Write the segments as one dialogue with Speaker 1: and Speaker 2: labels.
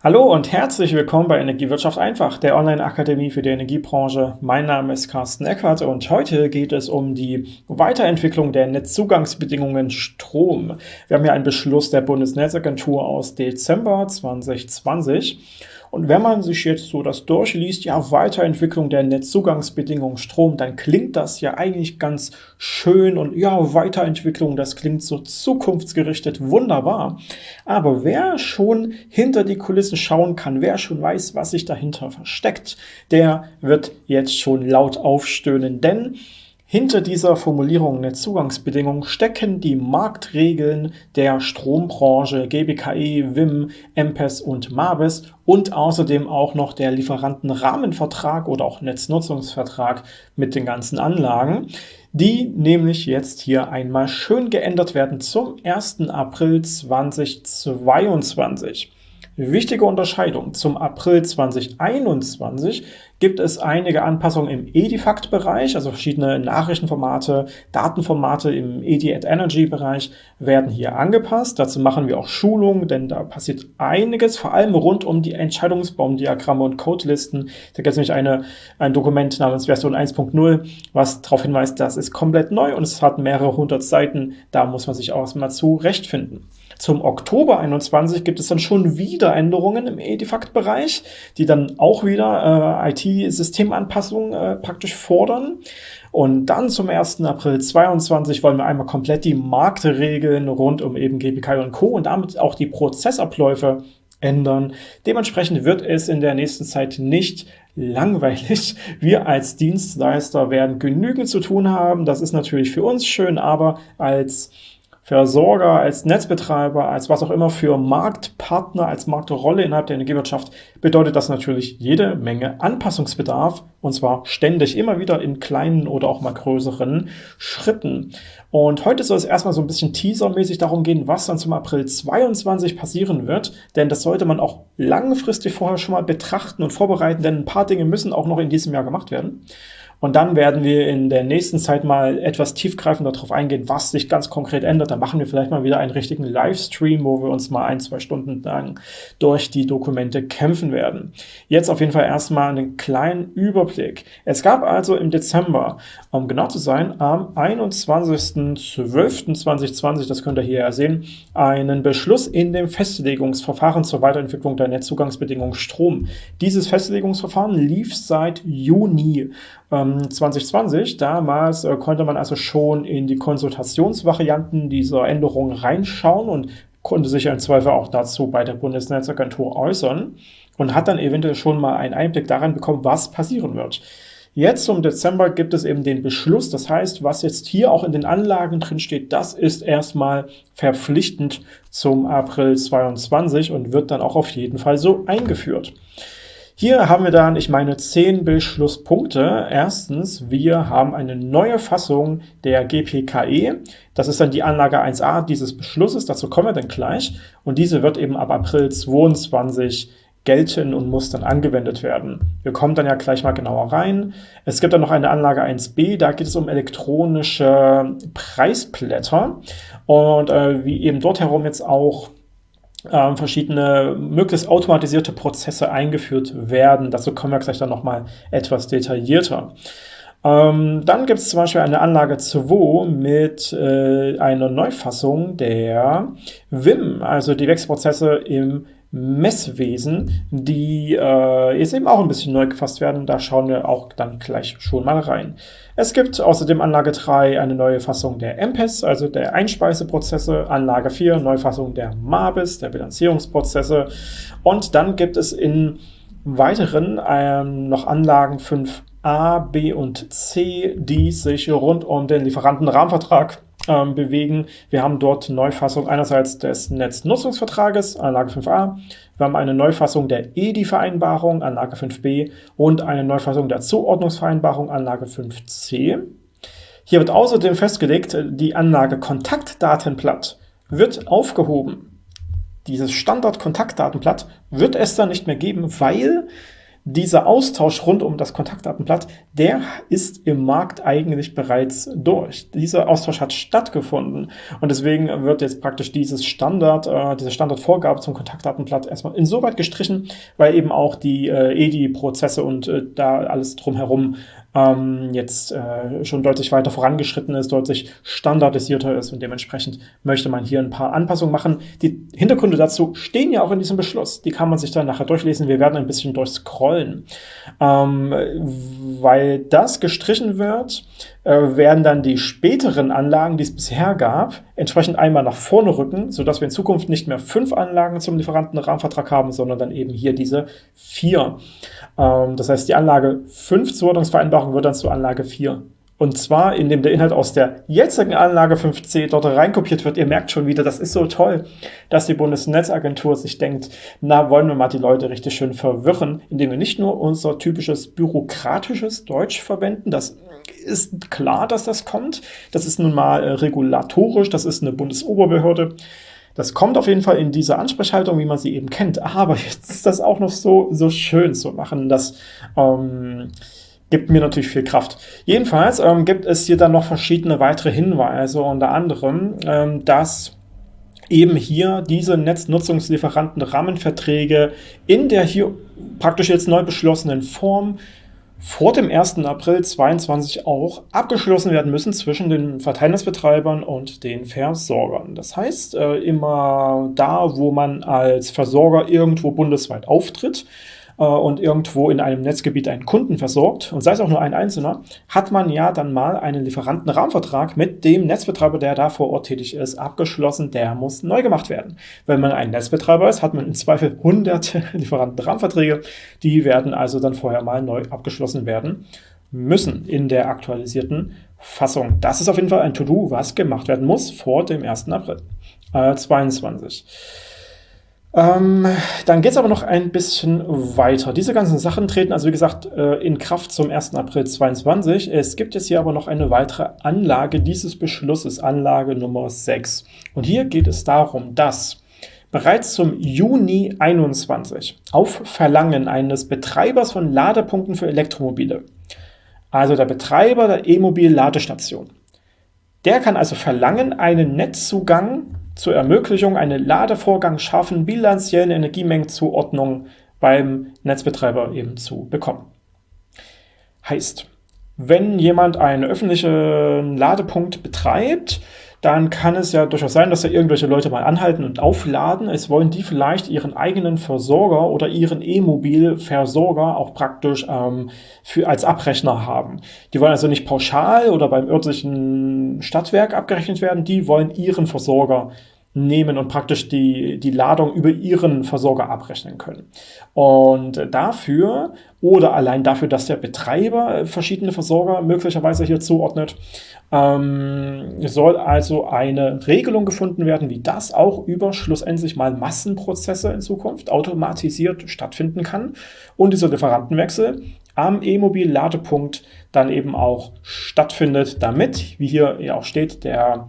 Speaker 1: Hallo und herzlich willkommen bei Energiewirtschaft einfach, der Online-Akademie für die Energiebranche. Mein Name ist Carsten Eckert und heute geht es um die Weiterentwicklung der Netzzugangsbedingungen Strom. Wir haben hier einen Beschluss der Bundesnetzagentur aus Dezember 2020 und wenn man sich jetzt so das durchliest, ja, Weiterentwicklung der Netzzugangsbedingungen Strom, dann klingt das ja eigentlich ganz schön und ja, Weiterentwicklung, das klingt so zukunftsgerichtet, wunderbar. Aber wer schon hinter die Kulissen schauen kann, wer schon weiß, was sich dahinter versteckt, der wird jetzt schon laut aufstöhnen, denn hinter dieser Formulierung der Zugangsbedingungen stecken die Marktregeln der Strombranche GBKE, WIM, MPES und MABES und außerdem auch noch der Lieferantenrahmenvertrag oder auch Netznutzungsvertrag mit den ganzen Anlagen, die nämlich jetzt hier einmal schön geändert werden zum 1. April 2022. Wichtige Unterscheidung. Zum April 2021 gibt es einige Anpassungen im Edifact-Bereich, also verschiedene Nachrichtenformate, Datenformate im Edi-at-Energy-Bereich werden hier angepasst. Dazu machen wir auch Schulungen, denn da passiert einiges, vor allem rund um die Entscheidungsbaumdiagramme und Codelisten. Da gibt es nämlich eine, ein Dokument namens Version 1.0, was darauf hinweist, das ist komplett neu und es hat mehrere hundert Seiten. Da muss man sich auch erstmal zurechtfinden. Zum Oktober 21 gibt es dann schon wieder Änderungen im Edifact-Bereich, die dann auch wieder äh, IT-Systemanpassungen äh, praktisch fordern. Und dann zum 1. April 22 wollen wir einmal komplett die Marktregeln rund um eben GPK und Co. und damit auch die Prozessabläufe ändern. Dementsprechend wird es in der nächsten Zeit nicht langweilig. Wir als Dienstleister werden genügend zu tun haben. Das ist natürlich für uns schön, aber als Versorger, als Netzbetreiber, als was auch immer für Marktpartner, als Marktrolle innerhalb der Energiewirtschaft, bedeutet das natürlich jede Menge Anpassungsbedarf und zwar ständig, immer wieder in kleinen oder auch mal größeren Schritten. Und heute soll es erstmal so ein bisschen teasermäßig darum gehen, was dann zum April 22 passieren wird, denn das sollte man auch langfristig vorher schon mal betrachten und vorbereiten, denn ein paar Dinge müssen auch noch in diesem Jahr gemacht werden. Und dann werden wir in der nächsten Zeit mal etwas tiefgreifender darauf eingehen, was sich ganz konkret ändert. Dann machen wir vielleicht mal wieder einen richtigen Livestream, wo wir uns mal ein, zwei Stunden lang durch die Dokumente kämpfen werden. Jetzt auf jeden Fall erstmal einen kleinen Überblick. Es gab also im Dezember, um genau zu sein, am 21.12.2020, das könnt ihr hier ja sehen, einen Beschluss in dem Festlegungsverfahren zur Weiterentwicklung der Netzzugangsbedingungen Strom. Dieses Festlegungsverfahren lief seit Juni ähm, 2020. Damals äh, konnte man also schon in die Konsultationsvarianten dieser Änderungen reinschauen und konnte sich im Zweifel auch dazu bei der Bundesnetzagentur äußern und hat dann eventuell schon mal einen Einblick daran bekommen, was passieren wird. Jetzt zum Dezember gibt es eben den Beschluss, das heißt, was jetzt hier auch in den Anlagen drin steht, das ist erstmal verpflichtend zum April 22 und wird dann auch auf jeden Fall so eingeführt. Hier haben wir dann, ich meine, zehn Beschlusspunkte. Erstens, wir haben eine neue Fassung der GPKE. Das ist dann die Anlage 1a dieses Beschlusses, dazu kommen wir dann gleich. Und diese wird eben ab April 22 gelten und muss dann angewendet werden. Wir kommen dann ja gleich mal genauer rein. Es gibt dann noch eine Anlage 1b, da geht es um elektronische Preisblätter und äh, wie eben dort herum jetzt auch ähm, verschiedene möglichst automatisierte Prozesse eingeführt werden. Dazu kommen wir gleich dann nochmal etwas detaillierter. Ähm, dann gibt es zum Beispiel eine Anlage 2 mit äh, einer Neufassung der WIM, also die Wechselprozesse im Messwesen, die äh, jetzt eben auch ein bisschen neu gefasst werden. Da schauen wir auch dann gleich schon mal rein. Es gibt außerdem Anlage 3 eine neue Fassung der MPES, also der Einspeiseprozesse, Anlage 4 Neufassung der MABIS, der Bilanzierungsprozesse und dann gibt es in weiteren ähm, noch Anlagen 5a, b und c, die sich rund um den Lieferantenrahmenvertrag ähm, bewegen. Wir haben dort Neufassung einerseits des Netznutzungsvertrages, Anlage 5a, wir haben eine Neufassung der EDI-Vereinbarung, Anlage 5b und eine Neufassung der Zuordnungsvereinbarung, Anlage 5c. Hier wird außerdem festgelegt, die Anlage Kontaktdatenblatt wird aufgehoben. Dieses Standard-Kontaktdatenblatt wird es dann nicht mehr geben, weil dieser Austausch rund um das Kontaktdatenblatt, der ist im Markt eigentlich bereits durch. Dieser Austausch hat stattgefunden und deswegen wird jetzt praktisch dieses Standard, äh, diese Standardvorgabe zum Kontaktdatenblatt erstmal insoweit gestrichen, weil eben auch die äh, EDI-Prozesse und äh, da alles drumherum ähm, jetzt äh, schon deutlich weiter vorangeschritten ist, deutlich standardisierter ist und dementsprechend möchte man hier ein paar Anpassungen machen. Die Hintergründe dazu stehen ja auch in diesem Beschluss. Die kann man sich dann nachher durchlesen. Wir werden ein bisschen durchscrollen. Ähm, weil das gestrichen wird, äh, werden dann die späteren Anlagen, die es bisher gab, entsprechend einmal nach vorne rücken, sodass wir in Zukunft nicht mehr fünf Anlagen zum Lieferantenrahmenvertrag haben, sondern dann eben hier diese vier. Ähm, das heißt, die Anlage 5 Zuordnungsvereinbarung wird dann zur Anlage 4. Und zwar, indem der Inhalt aus der jetzigen Anlage 5c dort reinkopiert wird. Ihr merkt schon wieder, das ist so toll, dass die Bundesnetzagentur sich denkt, na, wollen wir mal die Leute richtig schön verwirren, indem wir nicht nur unser typisches bürokratisches Deutsch verwenden, das ist klar, dass das kommt. Das ist nun mal äh, regulatorisch, das ist eine Bundesoberbehörde. Das kommt auf jeden Fall in diese Ansprechhaltung, wie man sie eben kennt. Aber jetzt ist das auch noch so, so schön zu machen. Das ähm, gibt mir natürlich viel Kraft. Jedenfalls ähm, gibt es hier dann noch verschiedene weitere Hinweise, unter anderem, ähm, dass eben hier diese Netznutzungslieferanten Rahmenverträge in der hier praktisch jetzt neu beschlossenen Form vor dem 1. April 2022 auch abgeschlossen werden müssen zwischen den Verteilnetzbetreibern und den Versorgern. Das heißt, äh, immer da, wo man als Versorger irgendwo bundesweit auftritt, äh, und irgendwo in einem Netzgebiet einen Kunden versorgt, und sei es auch nur ein einzelner, hat man ja dann mal einen Lieferantenrahmenvertrag mit dem Netzbetreiber, der da vor Ort tätig ist, abgeschlossen. Der muss neu gemacht werden. Wenn man ein Netzbetreiber ist, hat man im Zweifel hunderte Lieferantenrahmenverträge. Die werden also dann vorher mal neu abgeschlossen werden müssen in der aktualisierten Fassung. Das ist auf jeden Fall ein To-Do, was gemacht werden muss vor dem 1. April äh, 22. Ähm, dann geht es aber noch ein bisschen weiter. Diese ganzen Sachen treten also, wie gesagt, äh, in Kraft zum 1. April 2022. Es gibt jetzt hier aber noch eine weitere Anlage dieses Beschlusses, Anlage Nummer 6. Und hier geht es darum, dass bereits zum Juni 21 auf Verlangen eines Betreibers von Ladepunkten für Elektromobile, also der Betreiber der E-Mobil-Ladestation, der kann also verlangen, einen Netzzugang zur Ermöglichung eine Ladevorgang schaffen, bilanziellen Energiemengenzuordnung beim Netzbetreiber eben zu bekommen. Heißt, wenn jemand einen öffentlichen Ladepunkt betreibt, dann kann es ja durchaus sein, dass da irgendwelche Leute mal anhalten und aufladen. Es wollen die vielleicht ihren eigenen Versorger oder ihren E-Mobil-Versorger auch praktisch ähm, für, als Abrechner haben. Die wollen also nicht pauschal oder beim örtlichen Stadtwerk abgerechnet werden, die wollen ihren Versorger nehmen und praktisch die, die Ladung über ihren Versorger abrechnen können. Und dafür oder allein dafür, dass der Betreiber verschiedene Versorger möglicherweise hier zuordnet, ähm, soll also eine Regelung gefunden werden, wie das auch über schlussendlich mal Massenprozesse in Zukunft automatisiert stattfinden kann und dieser Lieferantenwechsel am E-Mobil-Ladepunkt dann eben auch stattfindet, damit, wie hier ja auch steht, der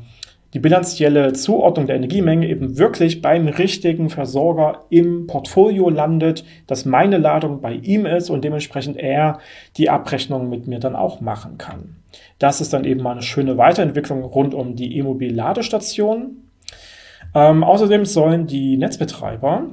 Speaker 1: die bilanzielle Zuordnung der Energiemenge eben wirklich beim richtigen Versorger im Portfolio landet, dass meine Ladung bei ihm ist und dementsprechend er die Abrechnung mit mir dann auch machen kann. Das ist dann eben mal eine schöne Weiterentwicklung rund um die E-Mobil-Ladestation. Ähm, außerdem sollen die Netzbetreiber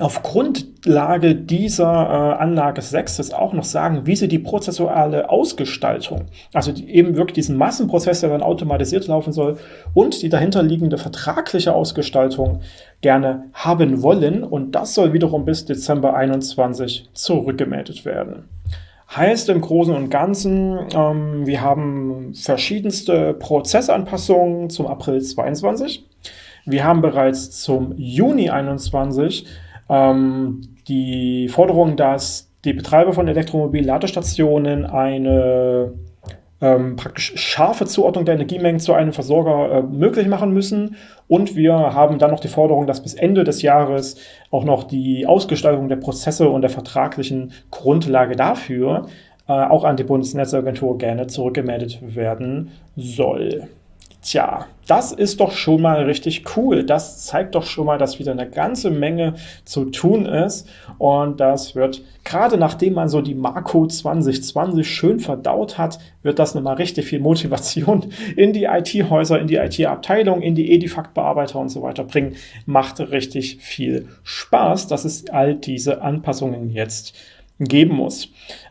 Speaker 1: auf Grundlage dieser äh, Anlage 6 das auch noch sagen, wie sie die prozessuale Ausgestaltung, also die, eben wirklich diesen Massenprozess, der dann automatisiert laufen soll, und die dahinterliegende vertragliche Ausgestaltung gerne haben wollen. Und das soll wiederum bis Dezember 21 zurückgemeldet werden. Heißt im Großen und Ganzen, ähm, wir haben verschiedenste Prozessanpassungen zum April 22. Wir haben bereits zum Juni 21 ähm, die Forderung, dass die Betreiber von Elektromobil-Ladestationen eine ähm, praktisch scharfe Zuordnung der Energiemengen zu einem Versorger äh, möglich machen müssen. Und wir haben dann noch die Forderung, dass bis Ende des Jahres auch noch die Ausgestaltung der Prozesse und der vertraglichen Grundlage dafür äh, auch an die Bundesnetzagentur gerne zurückgemeldet werden soll. Tja, das ist doch schon mal richtig cool. Das zeigt doch schon mal, dass wieder eine ganze Menge zu tun ist. Und das wird, gerade nachdem man so die Marco 2020 schön verdaut hat, wird das nochmal richtig viel Motivation in die IT-Häuser, in die IT-Abteilung, in die Edifact-Bearbeiter und so weiter bringen. Macht richtig viel Spaß, dass es all diese Anpassungen jetzt geben muss.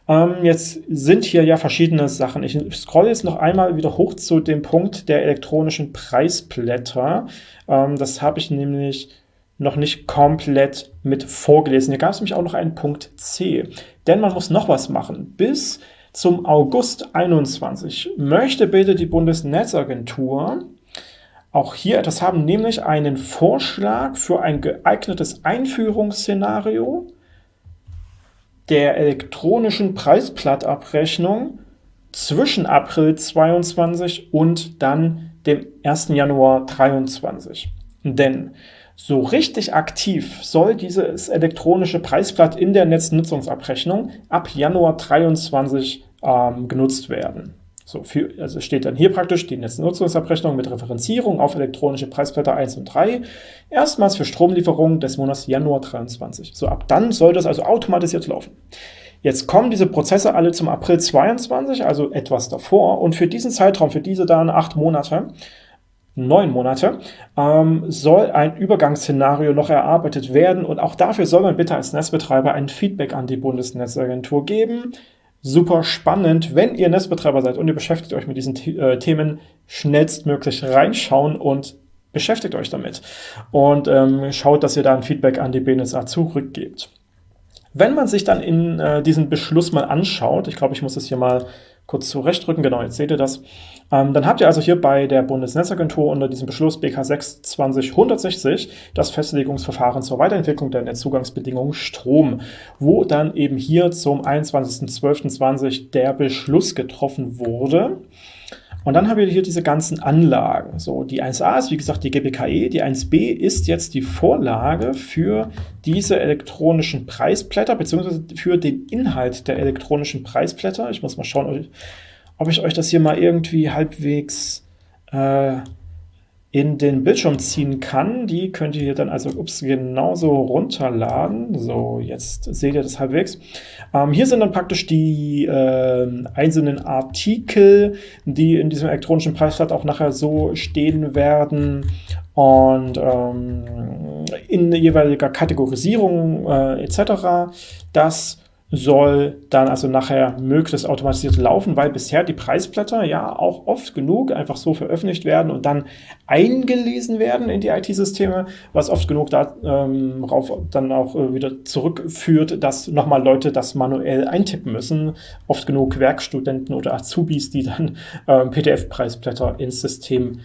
Speaker 1: Ähm, jetzt sind hier ja verschiedene Sachen. Ich scrolle jetzt noch einmal wieder hoch zu dem Punkt der elektronischen Preisblätter. Ähm, das habe ich nämlich noch nicht komplett mit vorgelesen. Hier gab es nämlich auch noch einen Punkt C. Denn man muss noch was machen. Bis zum August 21 möchte bitte die Bundesnetzagentur auch hier etwas haben, nämlich einen Vorschlag für ein geeignetes Einführungsszenario der elektronischen Preisblattabrechnung zwischen April 22 und dann dem 1. Januar 23. Denn so richtig aktiv soll dieses elektronische Preisblatt in der Netznutzungsabrechnung ab Januar 23 ähm, genutzt werden. So, für, also steht dann hier praktisch die Netznutzungsabrechnung mit Referenzierung auf elektronische Preisblätter 1 und 3, erstmals für Stromlieferungen des Monats Januar 23. So, ab dann soll das also automatisiert laufen. Jetzt kommen diese Prozesse alle zum April 22, also etwas davor, und für diesen Zeitraum, für diese dann acht Monate, neun Monate, ähm, soll ein Übergangsszenario noch erarbeitet werden und auch dafür soll man bitte als Netzbetreiber ein Feedback an die Bundesnetzagentur geben, super spannend. Wenn ihr Netzbetreiber seid und ihr beschäftigt euch mit diesen äh, Themen, schnellstmöglich reinschauen und beschäftigt euch damit. Und ähm, schaut, dass ihr da ein Feedback an die BNSA zurückgebt. Wenn man sich dann in äh, diesen Beschluss mal anschaut, ich glaube, ich muss das hier mal kurz zurechtrücken, genau, jetzt seht ihr das, ähm, dann habt ihr also hier bei der Bundesnetzagentur unter diesem Beschluss BK 6 2060 das Festlegungsverfahren zur Weiterentwicklung der Netzzugangsbedingungen Strom, wo dann eben hier zum 21.12.20 der Beschluss getroffen wurde. Und dann haben wir hier diese ganzen Anlagen. So, die 1a ist wie gesagt die GBKE, die 1b ist jetzt die Vorlage für diese elektronischen Preisblätter, beziehungsweise für den Inhalt der elektronischen Preisblätter. Ich muss mal schauen, ob ich euch das hier mal irgendwie halbwegs äh, in den Bildschirm ziehen kann. Die könnt ihr hier dann also ups, genauso runterladen. So, jetzt seht ihr das halbwegs. Ähm, hier sind dann praktisch die äh, einzelnen Artikel, die in diesem elektronischen Preisblatt auch nachher so stehen werden und ähm, in jeweiliger Kategorisierung äh, etc. Das soll dann also nachher möglichst automatisiert laufen, weil bisher die Preisblätter ja auch oft genug einfach so veröffentlicht werden und dann eingelesen werden in die IT-Systeme, was oft genug darauf ähm, dann auch äh, wieder zurückführt, dass nochmal Leute das manuell eintippen müssen. Oft genug Werkstudenten oder Azubis, die dann äh, PDF-Preisblätter ins System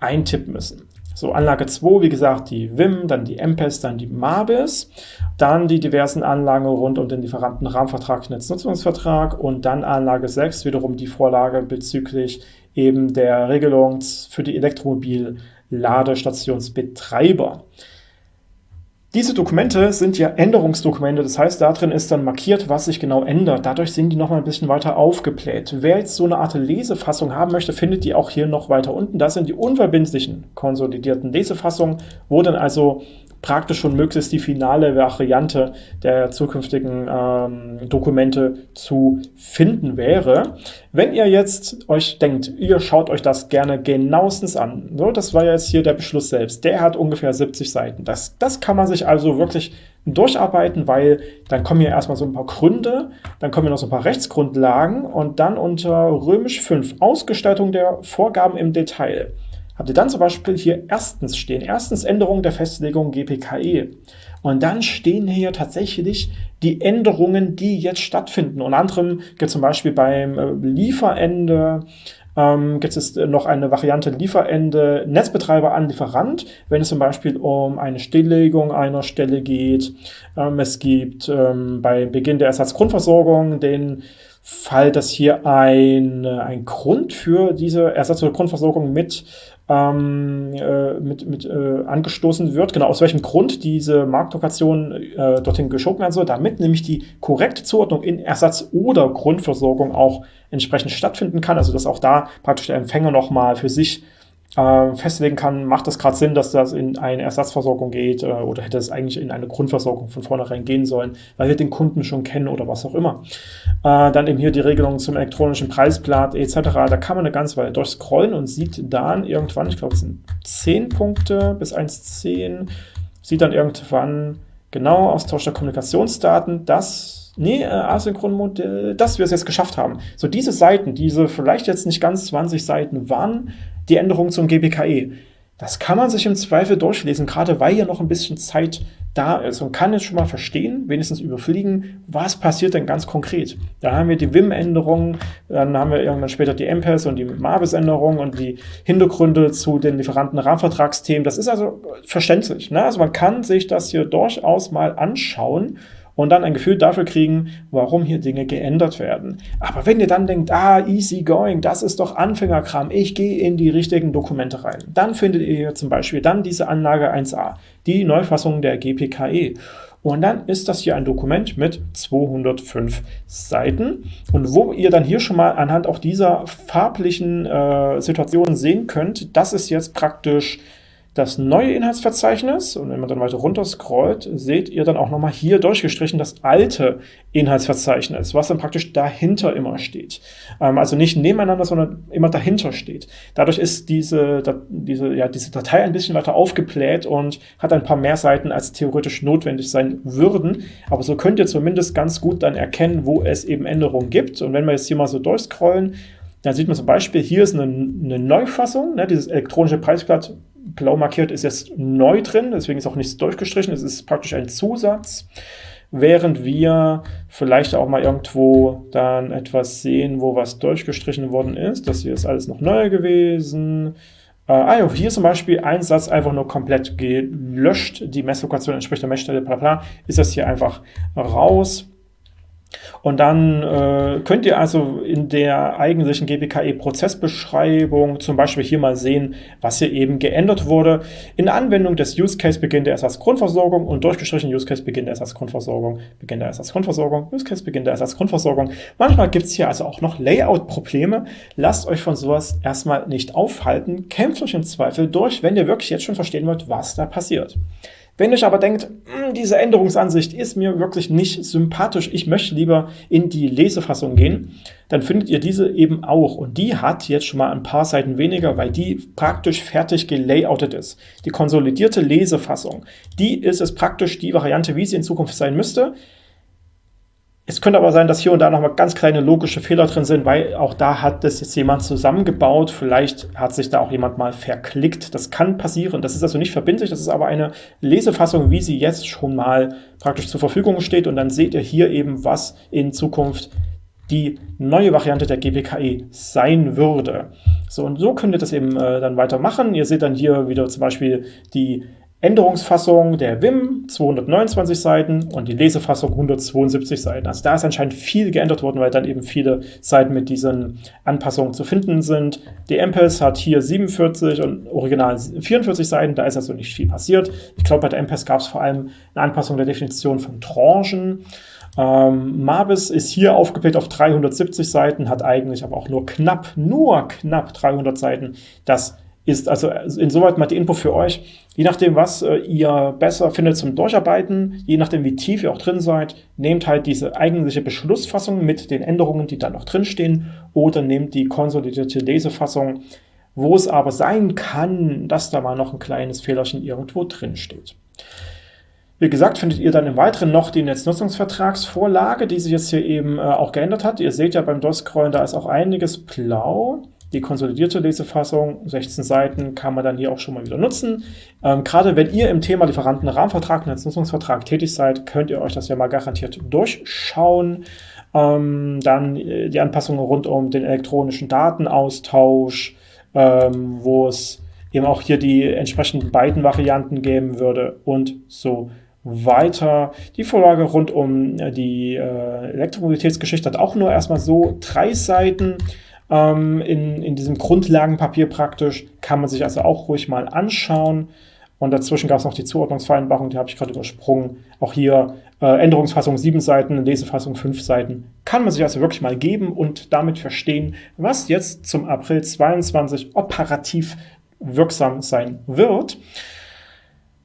Speaker 1: eintippen müssen. So, Anlage 2, wie gesagt, die WIM, dann die MPES, dann die MABIS, dann die diversen Anlagen rund um den Lieferantenrahmenvertrag, Netznutzungsvertrag und dann Anlage 6, wiederum die Vorlage bezüglich eben der Regelung für die Elektromobil-Ladestationsbetreiber. Diese Dokumente sind ja Änderungsdokumente, das heißt, da drin ist dann markiert, was sich genau ändert. Dadurch sind die noch mal ein bisschen weiter aufgebläht. Wer jetzt so eine Art Lesefassung haben möchte, findet die auch hier noch weiter unten. Das sind die unverbindlichen konsolidierten Lesefassungen, wo dann also praktisch schon möglichst die finale Variante der zukünftigen ähm, Dokumente zu finden wäre. Wenn ihr jetzt euch denkt, ihr schaut euch das gerne genauestens an, so, das war jetzt hier der Beschluss selbst, der hat ungefähr 70 Seiten. Das, das kann man sich also wirklich durcharbeiten, weil dann kommen hier erstmal so ein paar Gründe, dann kommen hier noch so ein paar Rechtsgrundlagen und dann unter römisch 5 Ausgestaltung der Vorgaben im Detail habt ihr dann zum Beispiel hier erstens stehen, erstens Änderung der Festlegung GPKE. Und dann stehen hier tatsächlich die Änderungen, die jetzt stattfinden. Unter anderem gibt zum Beispiel beim äh, Lieferende ähm, gibt es noch eine Variante Lieferende Netzbetreiber an Lieferant, wenn es zum Beispiel um eine Stilllegung einer Stelle geht. Ähm, es gibt ähm, bei Beginn der Ersatzgrundversorgung den Fall, dass hier ein, äh, ein Grund für diese Ersatz- oder Grundversorgung mit ähm, äh, mit, mit äh, angestoßen wird, genau aus welchem Grund diese Marktlokation äh, dorthin geschoben werden soll, damit nämlich die korrekte Zuordnung in Ersatz- oder Grundversorgung auch entsprechend stattfinden kann, also dass auch da praktisch der Empfänger nochmal für sich äh, festlegen kann, macht das gerade Sinn, dass das in eine Ersatzversorgung geht äh, oder hätte es eigentlich in eine Grundversorgung von vornherein gehen sollen, weil wir den Kunden schon kennen oder was auch immer. Äh, dann eben hier die Regelung zum elektronischen Preisblatt etc. Da kann man eine ganze Weile durchscrollen und sieht dann irgendwann, ich glaube es sind 10 Punkte bis 1.10, sieht dann irgendwann genau Austausch der Kommunikationsdaten, dass nee, äh, Asynchronmodell, dass wir es jetzt geschafft haben. So diese Seiten, diese vielleicht jetzt nicht ganz 20 Seiten waren, die Änderung zum GPKE. Das kann man sich im Zweifel durchlesen, gerade weil ja noch ein bisschen Zeit da ist und kann jetzt schon mal verstehen, wenigstens überfliegen, was passiert denn ganz konkret. Da haben wir die Vim-Änderungen, dann haben wir irgendwann später die MPES und die Mabis-Änderungen und die Hintergründe zu den Lieferanten-Rahmenvertragsthemen. Das ist also verständlich. Ne? Also man kann sich das hier durchaus mal anschauen und dann ein Gefühl dafür kriegen, warum hier Dinge geändert werden. Aber wenn ihr dann denkt, ah, easy going, das ist doch Anfängerkram, ich gehe in die richtigen Dokumente rein, dann findet ihr hier zum Beispiel dann diese Anlage 1a, die Neufassung der GPKE. Und dann ist das hier ein Dokument mit 205 Seiten und wo ihr dann hier schon mal anhand auch dieser farblichen äh, Situationen sehen könnt, das ist jetzt praktisch das neue Inhaltsverzeichnis und wenn man dann weiter runter scrollt, seht ihr dann auch nochmal hier durchgestrichen das alte Inhaltsverzeichnis, was dann praktisch dahinter immer steht. Ähm, also nicht nebeneinander, sondern immer dahinter steht. Dadurch ist diese, da, diese, ja, diese Datei ein bisschen weiter aufgebläht und hat ein paar mehr Seiten, als theoretisch notwendig sein würden. Aber so könnt ihr zumindest ganz gut dann erkennen, wo es eben Änderungen gibt. Und wenn wir jetzt hier mal so durchscrollen, dann sieht man zum Beispiel, hier ist eine, eine Neufassung, ne, dieses elektronische Preisblatt blau markiert ist jetzt neu drin, deswegen ist auch nichts durchgestrichen, es ist praktisch ein Zusatz, während wir vielleicht auch mal irgendwo dann etwas sehen, wo was durchgestrichen worden ist. Das hier ist alles noch neu gewesen. Äh, ah ja, hier zum Beispiel ein Satz einfach nur komplett gelöscht, die Messlokation entspricht der Messstelle, bla bla, ist das hier einfach raus. Und dann äh, könnt ihr also in der eigentlichen GPKE-Prozessbeschreibung zum Beispiel hier mal sehen, was hier eben geändert wurde. In der Anwendung des Use Case Beginn der Ersatzgrundversorgung und durchgestrichen Use Case Beginn der Ersatzgrundversorgung, Beginn der Ersatzgrundversorgung, Use Case Beginn der Ersatzgrundversorgung. Manchmal gibt es hier also auch noch Layout-Probleme. Lasst euch von sowas erstmal nicht aufhalten. Kämpft euch im Zweifel durch, wenn ihr wirklich jetzt schon verstehen wollt, was da passiert. Wenn ihr aber denkt, hm, diese Änderungsansicht ist mir wirklich nicht sympathisch, ich möchte lieber in die Lesefassung gehen, dann findet ihr diese eben auch. Und die hat jetzt schon mal ein paar Seiten weniger, weil die praktisch fertig gelayoutet ist. Die konsolidierte Lesefassung, die ist es praktisch die Variante, wie sie in Zukunft sein müsste. Es könnte aber sein, dass hier und da nochmal ganz kleine logische Fehler drin sind, weil auch da hat das jetzt jemand zusammengebaut. Vielleicht hat sich da auch jemand mal verklickt. Das kann passieren. Das ist also nicht verbindlich. Das ist aber eine Lesefassung, wie sie jetzt schon mal praktisch zur Verfügung steht. Und dann seht ihr hier eben, was in Zukunft die neue Variante der GPKE sein würde. So, und so könnt ihr das eben äh, dann weitermachen. Ihr seht dann hier wieder zum Beispiel die Änderungsfassung der Vim 229 Seiten und die Lesefassung 172 Seiten. Also da ist anscheinend viel geändert worden, weil dann eben viele Seiten mit diesen Anpassungen zu finden sind. Die MPES hat hier 47 und original 44 Seiten, da ist also nicht viel passiert. Ich glaube, bei der MPES gab es vor allem eine Anpassung der Definition von Tranchen. Ähm, Mabis ist hier aufgebläht auf 370 Seiten, hat eigentlich aber auch nur knapp, nur knapp 300 Seiten. Das ist also insoweit mal die Info für euch. Je nachdem, was äh, ihr besser findet zum Durcharbeiten, je nachdem, wie tief ihr auch drin seid, nehmt halt diese eigentliche Beschlussfassung mit den Änderungen, die da noch drinstehen, oder nehmt die konsolidierte Lesefassung, wo es aber sein kann, dass da mal noch ein kleines Fehlerchen irgendwo drin steht. Wie gesagt, findet ihr dann im Weiteren noch die Netznutzungsvertragsvorlage, die sich jetzt hier eben äh, auch geändert hat. Ihr seht ja beim Durchscrollen, da ist auch einiges blau. Die konsolidierte Lesefassung, 16 Seiten, kann man dann hier auch schon mal wieder nutzen. Ähm, gerade wenn ihr im Thema Lieferantenrahmenvertrag und Nutzungsvertrag tätig seid, könnt ihr euch das ja mal garantiert durchschauen. Ähm, dann äh, die Anpassungen rund um den elektronischen Datenaustausch, ähm, wo es eben auch hier die entsprechenden beiden Varianten geben würde und so weiter. Die Vorlage rund um äh, die äh, Elektromobilitätsgeschichte hat auch nur erstmal so drei Seiten ähm, in, in diesem Grundlagenpapier praktisch. Kann man sich also auch ruhig mal anschauen. Und dazwischen gab es noch die Zuordnungsvereinbarung, die habe ich gerade übersprungen. Auch hier äh, Änderungsfassung 7 Seiten, Lesefassung 5 Seiten. Kann man sich also wirklich mal geben und damit verstehen, was jetzt zum April 22 operativ wirksam sein wird.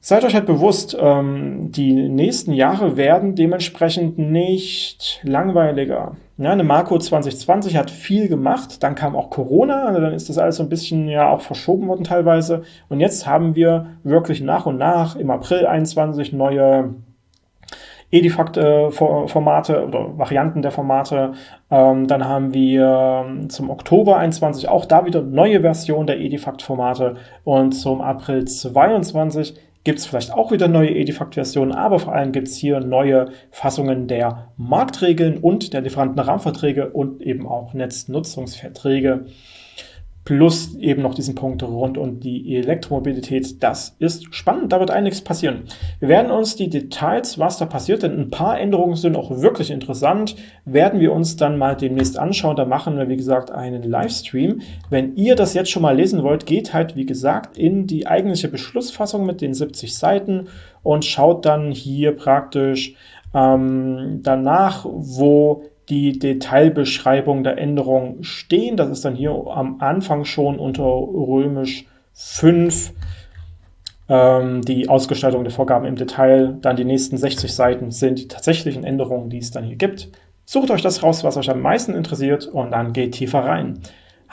Speaker 1: Seid euch halt bewusst, ähm, die nächsten Jahre werden dementsprechend nicht langweiliger. Ja, eine Marco 2020 hat viel gemacht, dann kam auch Corona, also dann ist das alles so ein bisschen ja auch verschoben worden teilweise. Und jetzt haben wir wirklich nach und nach im April 21 neue Edifact-Formate oder Varianten der Formate. Ähm, dann haben wir ähm, zum Oktober 21 auch da wieder neue Versionen der Edifact-Formate und zum April 22 gibt es vielleicht auch wieder neue Edifact-Versionen, aber vor allem gibt es hier neue Fassungen der Marktregeln und der Lieferantenrahmenverträge und eben auch Netznutzungsverträge plus eben noch diesen Punkt rund um die Elektromobilität. Das ist spannend, da wird einiges passieren. Wir werden uns die Details, was da passiert, denn ein paar Änderungen sind auch wirklich interessant, werden wir uns dann mal demnächst anschauen. Da machen wir, wie gesagt, einen Livestream. Wenn ihr das jetzt schon mal lesen wollt, geht halt, wie gesagt, in die eigentliche Beschlussfassung mit den 70 Seiten und schaut dann hier praktisch ähm, danach, wo die Detailbeschreibung der Änderung stehen. Das ist dann hier am Anfang schon unter römisch 5 ähm, die Ausgestaltung der Vorgaben im Detail. Dann die nächsten 60 Seiten sind die tatsächlichen Änderungen, die es dann hier gibt. Sucht euch das raus, was euch am meisten interessiert und dann geht tiefer rein.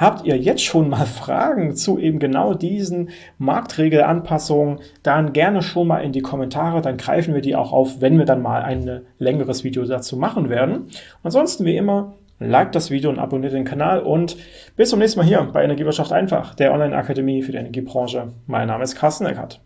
Speaker 1: Habt ihr jetzt schon mal Fragen zu eben genau diesen Marktregelanpassungen, dann gerne schon mal in die Kommentare, dann greifen wir die auch auf, wenn wir dann mal ein längeres Video dazu machen werden. ansonsten wie immer, liked das Video und abonniert den Kanal und bis zum nächsten Mal hier bei Energiewirtschaft einfach, der Online-Akademie für die Energiebranche. Mein Name ist Carsten Eckert.